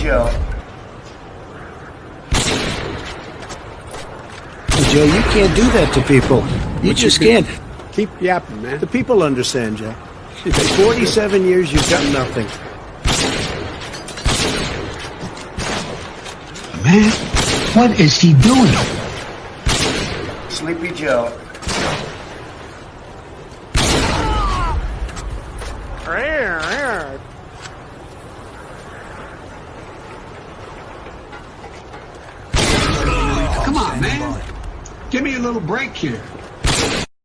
Joe. Joe, you can't do that to people. You just can't. Keep yapping, man. The people understand, Joe. In 47 years, you've got nothing. Man, what is he doing? Sleepy Joe. Come on, man. Give me a little break here.